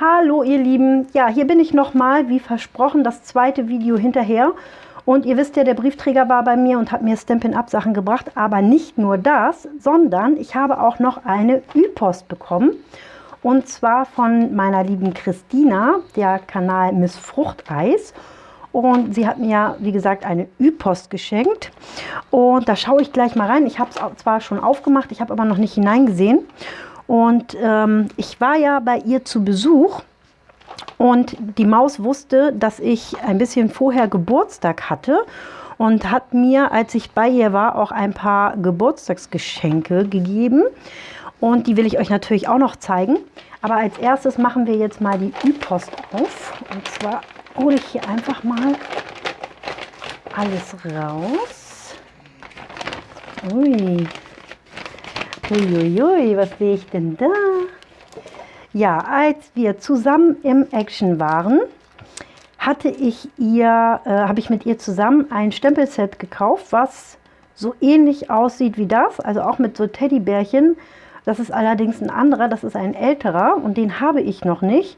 Hallo ihr Lieben, ja hier bin ich nochmal, wie versprochen, das zweite Video hinterher. Und ihr wisst ja, der Briefträger war bei mir und hat mir Stampin' Up Sachen gebracht. Aber nicht nur das, sondern ich habe auch noch eine Ü-Post bekommen. Und zwar von meiner lieben Christina, der Kanal Miss Fruchteis. Und sie hat mir, wie gesagt, eine Ü-Post geschenkt. Und da schaue ich gleich mal rein. Ich habe es zwar schon aufgemacht, ich habe aber noch nicht hineingesehen. Und ähm, ich war ja bei ihr zu Besuch und die Maus wusste, dass ich ein bisschen vorher Geburtstag hatte und hat mir, als ich bei ihr war, auch ein paar Geburtstagsgeschenke gegeben. Und die will ich euch natürlich auch noch zeigen. Aber als erstes machen wir jetzt mal die Ü-Post auf. Und zwar hole ich hier einfach mal alles raus. Ui, Uiuiui, was sehe ich denn da? Ja, als wir zusammen im Action waren, hatte ich ihr, äh, habe ich mit ihr zusammen ein Stempelset gekauft, was so ähnlich aussieht wie das, also auch mit so Teddybärchen. Das ist allerdings ein anderer, das ist ein älterer und den habe ich noch nicht.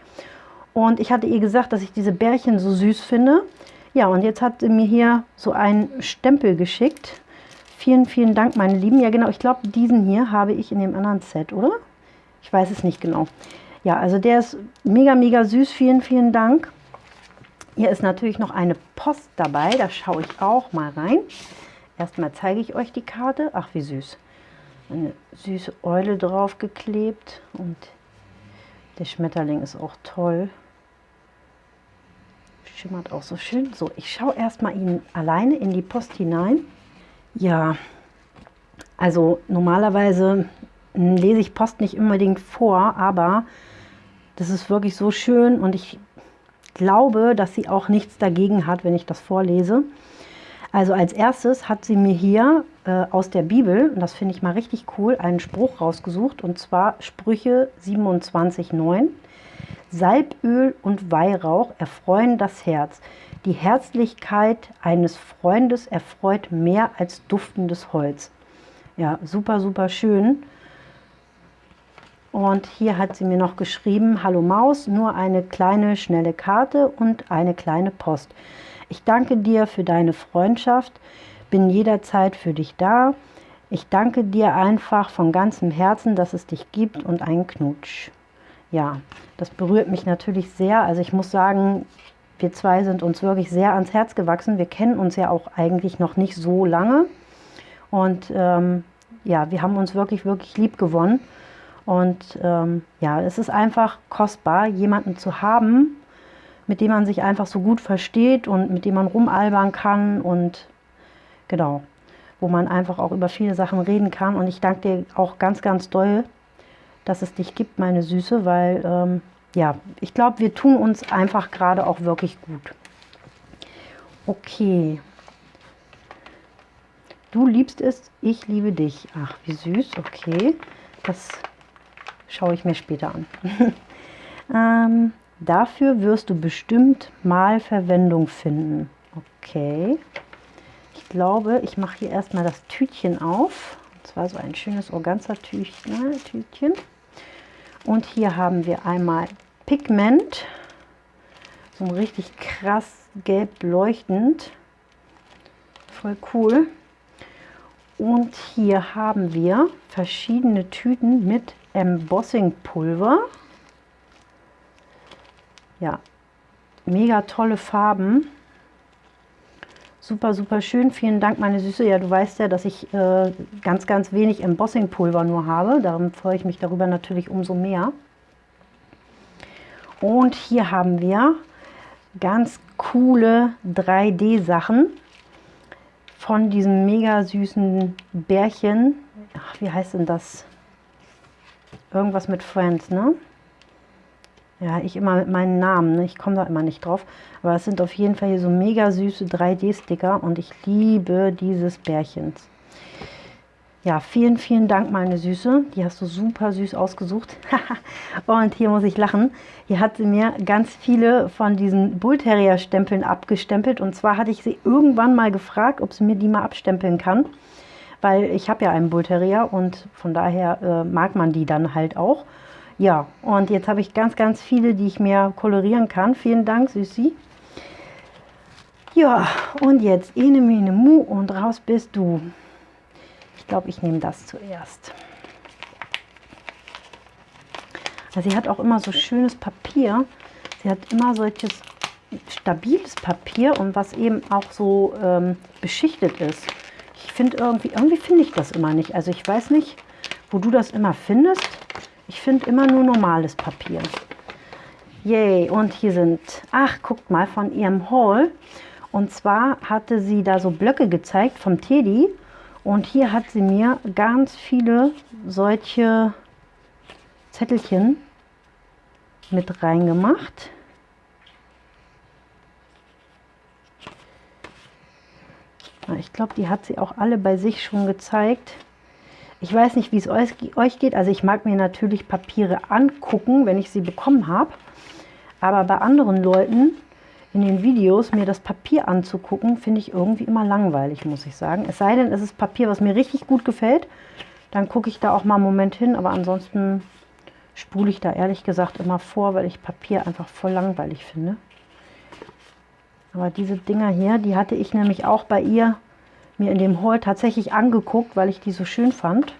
Und ich hatte ihr gesagt, dass ich diese Bärchen so süß finde. Ja, und jetzt hat sie mir hier so einen Stempel geschickt. Vielen, vielen Dank, meine Lieben. Ja, genau, ich glaube, diesen hier habe ich in dem anderen Set, oder? Ich weiß es nicht genau. Ja, also der ist mega, mega süß. Vielen, vielen Dank. Hier ist natürlich noch eine Post dabei. Da schaue ich auch mal rein. Erstmal zeige ich euch die Karte. Ach, wie süß. Eine süße Eule drauf geklebt. Und der Schmetterling ist auch toll. Schimmert auch so schön. So, ich schaue erstmal ihn alleine in die Post hinein. Ja, also normalerweise lese ich Post nicht unbedingt vor, aber das ist wirklich so schön und ich glaube, dass sie auch nichts dagegen hat, wenn ich das vorlese. Also als erstes hat sie mir hier äh, aus der Bibel, und das finde ich mal richtig cool, einen Spruch rausgesucht, und zwar Sprüche 27,9. Salböl und Weihrauch erfreuen das Herz. Die Herzlichkeit eines Freundes erfreut mehr als duftendes Holz. Ja, super, super schön. Und hier hat sie mir noch geschrieben, Hallo Maus, nur eine kleine, schnelle Karte und eine kleine Post. Ich danke dir für deine Freundschaft, bin jederzeit für dich da. Ich danke dir einfach von ganzem Herzen, dass es dich gibt und einen Knutsch. Ja, das berührt mich natürlich sehr. Also ich muss sagen, wir zwei sind uns wirklich sehr ans Herz gewachsen. Wir kennen uns ja auch eigentlich noch nicht so lange. Und ähm, ja, wir haben uns wirklich, wirklich lieb gewonnen. Und ähm, ja, es ist einfach kostbar, jemanden zu haben, mit dem man sich einfach so gut versteht und mit dem man rumalbern kann und genau, wo man einfach auch über viele Sachen reden kann. Und ich danke dir auch ganz, ganz doll, dass es dich gibt, meine Süße, weil ähm, ja, ich glaube, wir tun uns einfach gerade auch wirklich gut. Okay. Du liebst es, ich liebe dich. Ach, wie süß. Okay, das schaue ich mir später an. ähm, dafür wirst du bestimmt mal Verwendung finden. Okay. Ich glaube, ich mache hier erstmal das Tütchen auf. Und zwar so ein schönes Organza-Tütchen. Und hier haben wir einmal Pigment. So richtig krass gelb leuchtend. Voll cool. Und hier haben wir verschiedene Tüten mit Embossing Pulver. Ja, mega tolle Farben. Super, super schön. Vielen Dank, meine Süße. Ja, du weißt ja, dass ich äh, ganz, ganz wenig Embossing Pulver nur habe. Darum freue ich mich darüber natürlich umso mehr. Und hier haben wir ganz coole 3D-Sachen von diesem mega süßen Bärchen. Ach, wie heißt denn das? Irgendwas mit Friends, ne? Ja, ich immer mit meinen Namen, ne? ich komme da immer nicht drauf. Aber es sind auf jeden Fall hier so mega süße 3D-Sticker und ich liebe dieses Bärchens. Ja, vielen, vielen Dank, meine Süße. Die hast du super süß ausgesucht. und hier muss ich lachen. Hier hat sie mir ganz viele von diesen Bullterrier-Stempeln abgestempelt. Und zwar hatte ich sie irgendwann mal gefragt, ob sie mir die mal abstempeln kann. Weil ich habe ja einen Bullterrier und von daher äh, mag man die dann halt auch. Ja, und jetzt habe ich ganz, ganz viele, die ich mir kolorieren kann. Vielen Dank, Süßi. Ja, und jetzt Ene, Mene, Mu und raus bist du. Glaube, ich nehme das zuerst. Also sie hat auch immer so schönes Papier. Sie hat immer solches stabiles Papier und was eben auch so ähm, beschichtet ist. Ich finde irgendwie, irgendwie finde ich das immer nicht. Also ich weiß nicht, wo du das immer findest. Ich finde immer nur normales Papier. Yay, und hier sind, ach, guckt mal, von ihrem Haul. Und zwar hatte sie da so Blöcke gezeigt vom Teddy. Und hier hat sie mir ganz viele solche Zettelchen mit reingemacht. Ich glaube, die hat sie auch alle bei sich schon gezeigt. Ich weiß nicht, wie es euch geht. Also ich mag mir natürlich Papiere angucken, wenn ich sie bekommen habe. Aber bei anderen Leuten in den Videos mir das Papier anzugucken, finde ich irgendwie immer langweilig, muss ich sagen. Es sei denn, es ist Papier, was mir richtig gut gefällt. Dann gucke ich da auch mal einen Moment hin. Aber ansonsten spule ich da ehrlich gesagt immer vor, weil ich Papier einfach voll langweilig finde. Aber diese Dinger hier, die hatte ich nämlich auch bei ihr mir in dem Haul tatsächlich angeguckt, weil ich die so schön fand.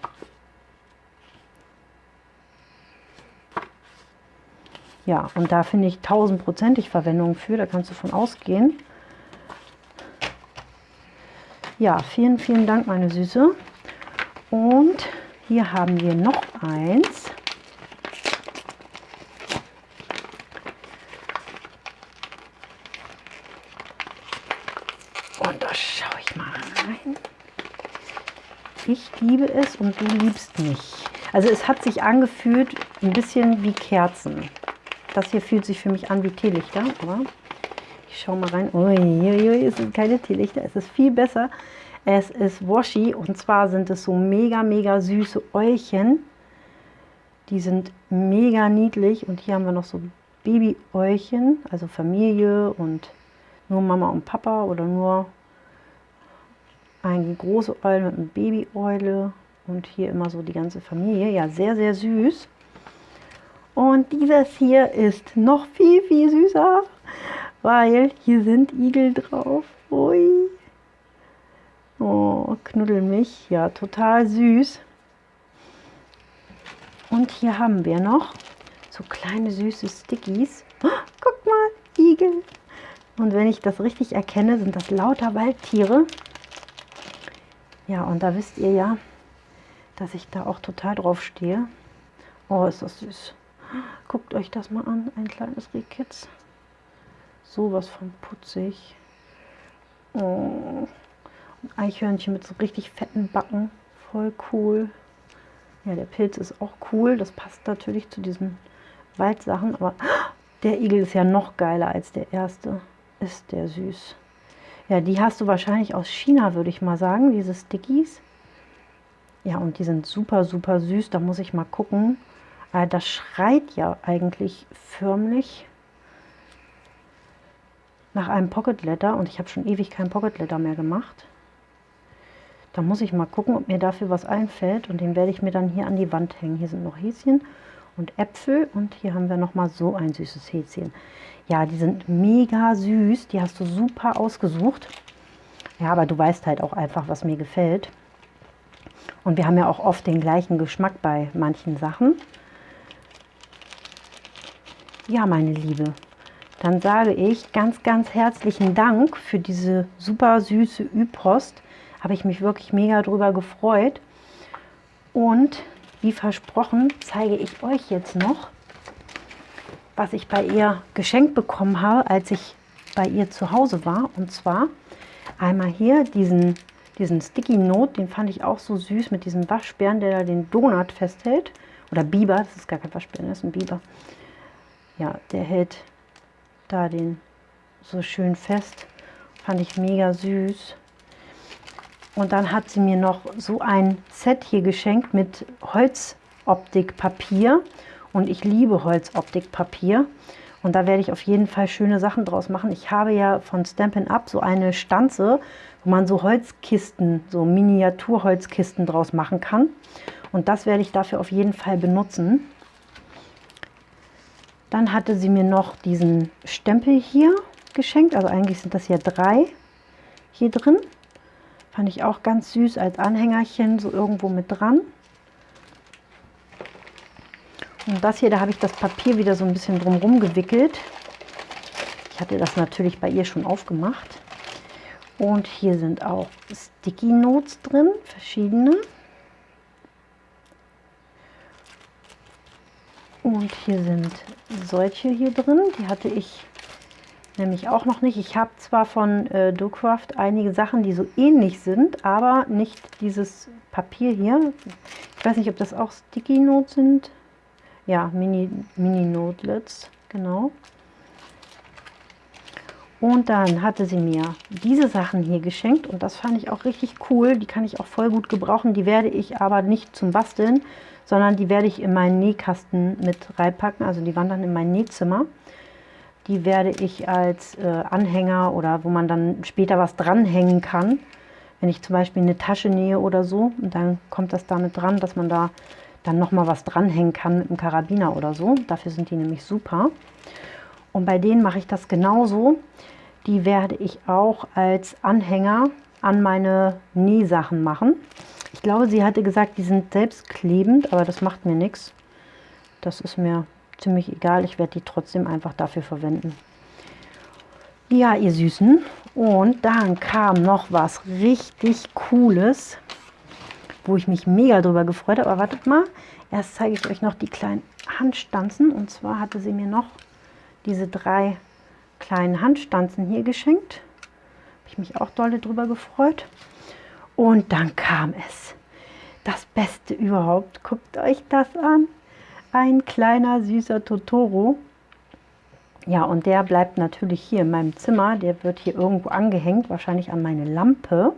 Ja, und da finde ich tausendprozentig Verwendung für, da kannst du von ausgehen. Ja, vielen, vielen Dank, meine Süße. Und hier haben wir noch eins. ich liebe es und du liebst mich. Also es hat sich angefühlt ein bisschen wie Kerzen. Das hier fühlt sich für mich an wie Teelichter, aber ich schaue mal rein. Uiuiui, es sind keine Teelichter, es ist viel besser. Es ist Washi und zwar sind es so mega, mega süße Äulchen. Die sind mega niedlich und hier haben wir noch so Baby-Äulchen, also Familie und nur Mama und Papa oder nur eine große Eule mit einem Baby-Eule und hier immer so die ganze Familie. Ja, sehr, sehr süß. Und dieses hier ist noch viel, viel süßer, weil hier sind Igel drauf. Ui. Oh, knuddel mich. Ja, total süß. Und hier haben wir noch so kleine süße Stickies. Oh, guck mal, Igel. Und wenn ich das richtig erkenne, sind das lauter Waldtiere. Ja, und da wisst ihr ja, dass ich da auch total drauf stehe. Oh, ist das süß. Guckt euch das mal an, ein kleines Rehkitz. Sowas von putzig. Oh. Und Eichhörnchen mit so richtig fetten Backen. Voll cool. Ja, der Pilz ist auch cool. Das passt natürlich zu diesen Waldsachen. Aber der Igel ist ja noch geiler als der erste. Ist der süß. Ja, die hast du wahrscheinlich aus China, würde ich mal sagen, diese Stickies. Ja, und die sind super, super süß. Da muss ich mal gucken. Äh, das schreit ja eigentlich förmlich nach einem Pocket Letter. Und ich habe schon ewig kein Pocket Letter mehr gemacht. Da muss ich mal gucken, ob mir dafür was einfällt. Und den werde ich mir dann hier an die Wand hängen. Hier sind noch Häschen und Äpfel. Und hier haben wir noch mal so ein süßes Häschen. Ja, die sind mega süß. Die hast du super ausgesucht. Ja, aber du weißt halt auch einfach, was mir gefällt. Und wir haben ja auch oft den gleichen Geschmack bei manchen Sachen. Ja, meine Liebe, dann sage ich ganz, ganz herzlichen Dank für diese super süße Ü-Post. Habe ich mich wirklich mega drüber gefreut. Und wie versprochen zeige ich euch jetzt noch was ich bei ihr geschenkt bekommen habe, als ich bei ihr zu Hause war. Und zwar einmal hier diesen, diesen Sticky Note, den fand ich auch so süß mit diesem Waschbären, der da den Donut festhält. Oder Biber, das ist gar kein Waschbären, das ist ein Biber. Ja, der hält da den so schön fest. Fand ich mega süß. Und dann hat sie mir noch so ein Set hier geschenkt mit Holzoptikpapier. Und ich liebe Holzoptikpapier. Und da werde ich auf jeden Fall schöne Sachen draus machen. Ich habe ja von Stampin' Up so eine Stanze, wo man so Holzkisten, so Miniaturholzkisten draus machen kann. Und das werde ich dafür auf jeden Fall benutzen. Dann hatte sie mir noch diesen Stempel hier geschenkt. Also eigentlich sind das ja drei hier drin. Fand ich auch ganz süß als Anhängerchen, so irgendwo mit dran. Und das hier, da habe ich das Papier wieder so ein bisschen drumherum gewickelt. Ich hatte das natürlich bei ihr schon aufgemacht. Und hier sind auch Sticky Notes drin, verschiedene. Und hier sind solche hier drin, die hatte ich nämlich auch noch nicht. Ich habe zwar von äh, DoCraft einige Sachen, die so ähnlich sind, aber nicht dieses Papier hier. Ich weiß nicht, ob das auch Sticky Notes sind. Ja, Mini, Mini Notelets, genau. Und dann hatte sie mir diese Sachen hier geschenkt und das fand ich auch richtig cool. Die kann ich auch voll gut gebrauchen. Die werde ich aber nicht zum Basteln, sondern die werde ich in meinen Nähkasten mit reinpacken. Also die wandern in mein Nähzimmer. Die werde ich als äh, Anhänger oder wo man dann später was dranhängen kann. Wenn ich zum Beispiel eine Tasche nähe oder so, und dann kommt das damit dran, dass man da dann nochmal was dranhängen kann mit einem Karabiner oder so. Dafür sind die nämlich super. Und bei denen mache ich das genauso. Die werde ich auch als Anhänger an meine Nähsachen machen. Ich glaube, sie hatte gesagt, die sind selbstklebend, aber das macht mir nichts. Das ist mir ziemlich egal. Ich werde die trotzdem einfach dafür verwenden. Ja, ihr Süßen. Und dann kam noch was richtig Cooles, wo ich mich mega drüber gefreut habe. Aber wartet mal, erst zeige ich euch noch die kleinen Handstanzen. Und zwar hatte sie mir noch diese drei kleinen Handstanzen hier geschenkt. Habe ich mich auch dolle drüber gefreut. Und dann kam es. Das Beste überhaupt. Guckt euch das an. Ein kleiner süßer Totoro. Ja, und der bleibt natürlich hier in meinem Zimmer. Der wird hier irgendwo angehängt, wahrscheinlich an meine Lampe.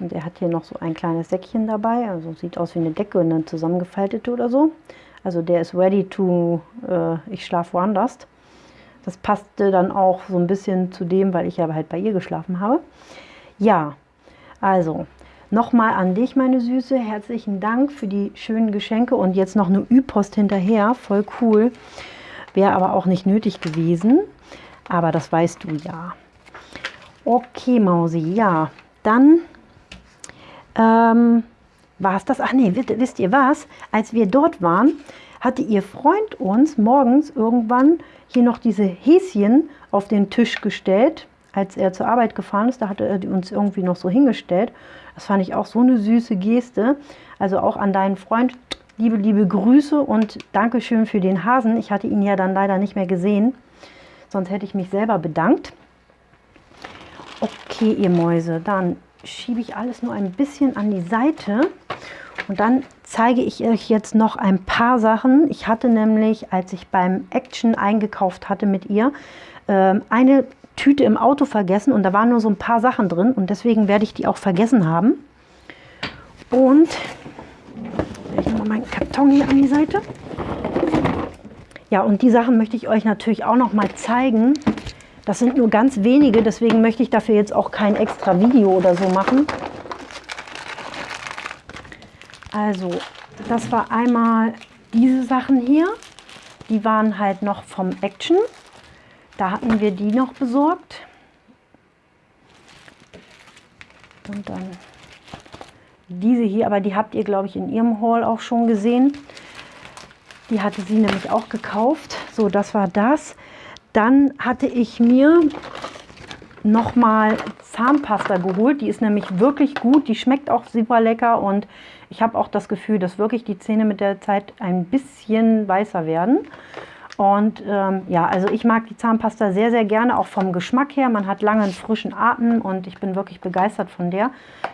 Und er hat hier noch so ein kleines Säckchen dabei. Also sieht aus wie eine Decke, eine zusammengefaltete oder so. Also der ist ready to, äh, ich schlafe woanders. Das passte dann auch so ein bisschen zu dem, weil ich ja halt bei ihr geschlafen habe. Ja, also nochmal an dich, meine Süße. Herzlichen Dank für die schönen Geschenke und jetzt noch eine Ü-Post hinterher. Voll cool. Wäre aber auch nicht nötig gewesen. Aber das weißt du ja. Okay, Mausi, ja. Dann ähm, war es das. Ach nee, wisst ihr was? Als wir dort waren, hatte ihr Freund uns morgens irgendwann hier noch diese Häschen auf den Tisch gestellt, als er zur Arbeit gefahren ist. Da hatte er uns irgendwie noch so hingestellt. Das fand ich auch so eine süße Geste. Also auch an deinen Freund liebe, liebe Grüße und Dankeschön für den Hasen. Ich hatte ihn ja dann leider nicht mehr gesehen. Sonst hätte ich mich selber bedankt. Okay, ihr Mäuse, dann schiebe ich alles nur ein bisschen an die Seite. Und dann zeige ich euch jetzt noch ein paar Sachen. Ich hatte nämlich, als ich beim Action eingekauft hatte mit ihr, ähm, eine Tüte im Auto vergessen und da waren nur so ein paar Sachen drin und deswegen werde ich die auch vergessen haben. Und ich mal meinen Karton hier an die Seite. Ja, und die Sachen möchte ich euch natürlich auch noch mal zeigen. Das sind nur ganz wenige, deswegen möchte ich dafür jetzt auch kein extra Video oder so machen. Also, das war einmal diese Sachen hier. Die waren halt noch vom Action. Da hatten wir die noch besorgt. Und dann diese hier, aber die habt ihr, glaube ich, in ihrem Haul auch schon gesehen. Die hatte sie nämlich auch gekauft. So, das war das. Dann hatte ich mir nochmal Zahnpasta geholt. Die ist nämlich wirklich gut. Die schmeckt auch super lecker und ich habe auch das Gefühl, dass wirklich die Zähne mit der Zeit ein bisschen weißer werden. Und ähm, ja, also ich mag die Zahnpasta sehr, sehr gerne, auch vom Geschmack her. Man hat lange einen frischen Atem und ich bin wirklich begeistert von der.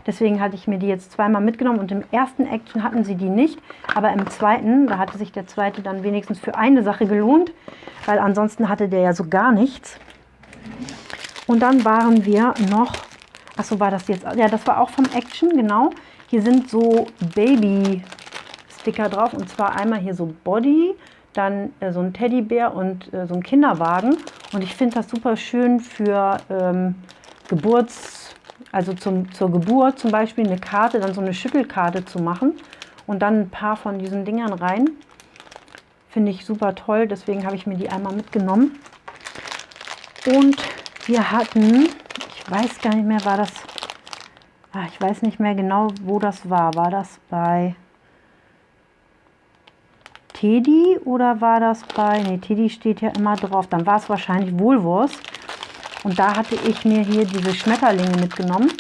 Deswegen hatte ich mir die jetzt zweimal mitgenommen und im ersten Action hatten sie die nicht. Aber im zweiten, da hatte sich der zweite dann wenigstens für eine Sache gelohnt, weil ansonsten hatte der ja so gar nichts. Und dann waren wir noch, achso, war das jetzt, ja, das war auch vom Action, genau. Hier sind so Baby-Sticker drauf und zwar einmal hier so Body, dann äh, so ein Teddybär und äh, so ein Kinderwagen. Und ich finde das super schön für ähm, Geburts, also zum, zur Geburt zum Beispiel eine Karte, dann so eine Schüttelkarte zu machen und dann ein paar von diesen Dingern rein. Finde ich super toll, deswegen habe ich mir die einmal mitgenommen. Und wir hatten, ich weiß gar nicht mehr, war das, ah, ich weiß nicht mehr genau, wo das war. War das bei Teddy oder war das bei, ne, Teddy steht ja immer drauf, dann war es wahrscheinlich Wohlwurst. Und da hatte ich mir hier diese Schmetterlinge mitgenommen,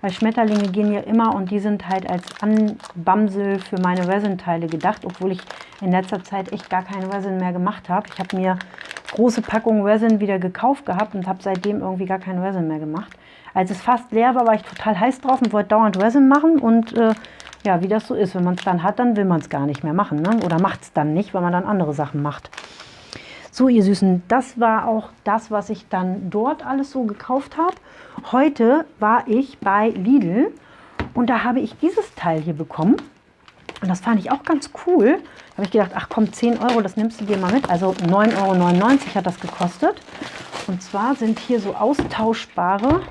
weil Schmetterlinge gehen ja immer und die sind halt als Anbamsel für meine Resin-Teile gedacht, obwohl ich in letzter Zeit echt gar keine Resin mehr gemacht habe. Ich habe mir große Packungen Resin wieder gekauft gehabt und habe seitdem irgendwie gar keine Resin mehr gemacht. Als es fast leer war, war ich total heiß drauf und wollte dauernd Resin machen und äh, ja, wie das so ist, wenn man es dann hat, dann will man es gar nicht mehr machen ne? oder macht es dann nicht, weil man dann andere Sachen macht. So, ihr Süßen, das war auch das, was ich dann dort alles so gekauft habe. Heute war ich bei Lidl und da habe ich dieses Teil hier bekommen. Und das fand ich auch ganz cool. Da habe ich gedacht, ach komm, 10 Euro, das nimmst du dir mal mit. Also 9,99 Euro hat das gekostet. Und zwar sind hier so austauschbare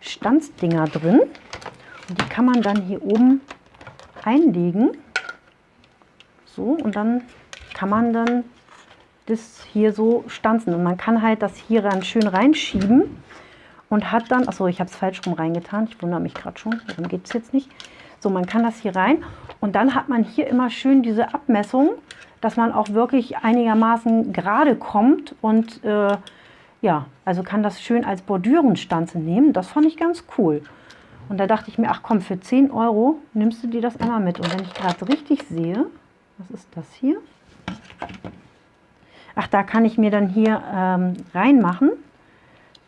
Stanzdinger drin. Und die kann man dann hier oben einlegen. So, und dann kann man dann das hier so stanzen. Und man kann halt das hier dann schön reinschieben und hat dann, achso, ich habe es falsch rum reingetan, ich wundere mich gerade schon, warum geht es jetzt nicht. So, man kann das hier rein und dann hat man hier immer schön diese Abmessung, dass man auch wirklich einigermaßen gerade kommt und äh, ja, also kann das schön als Bordürenstanze nehmen. Das fand ich ganz cool. Und da dachte ich mir, ach komm, für 10 Euro nimmst du dir das einmal mit. Und wenn ich gerade richtig sehe, was ist das hier? Ach, da kann ich mir dann hier ähm, reinmachen.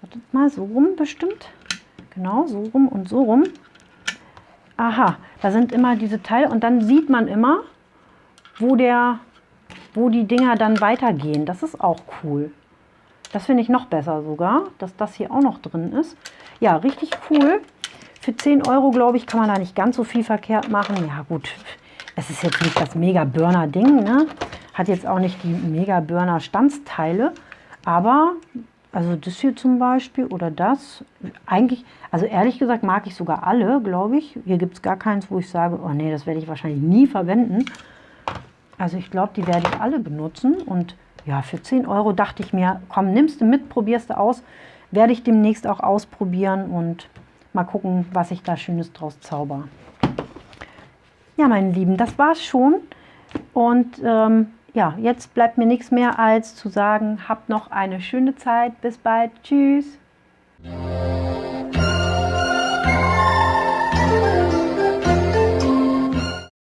Wartet mal, so rum bestimmt. Genau, so rum und so rum. Aha, da sind immer diese Teile und dann sieht man immer, wo, der, wo die Dinger dann weitergehen. Das ist auch cool. Das finde ich noch besser sogar, dass das hier auch noch drin ist. Ja, richtig cool. Für 10 Euro, glaube ich, kann man da nicht ganz so viel verkehrt machen. Ja gut, es ist jetzt nicht das Mega-Burner-Ding, ne? Hat jetzt auch nicht die Mega-Burner-Stanzteile, aber also das hier zum Beispiel oder das, eigentlich, also ehrlich gesagt mag ich sogar alle, glaube ich. Hier gibt es gar keins, wo ich sage, oh nee, das werde ich wahrscheinlich nie verwenden. Also ich glaube, die werde ich alle benutzen und ja, für 10 Euro dachte ich mir, komm, nimmst du mit, probierst du aus. Werde ich demnächst auch ausprobieren und mal gucken, was ich da Schönes draus zauber. Ja, meine Lieben, das war's schon. Und ähm, ja, jetzt bleibt mir nichts mehr als zu sagen, habt noch eine schöne Zeit. Bis bald. Tschüss.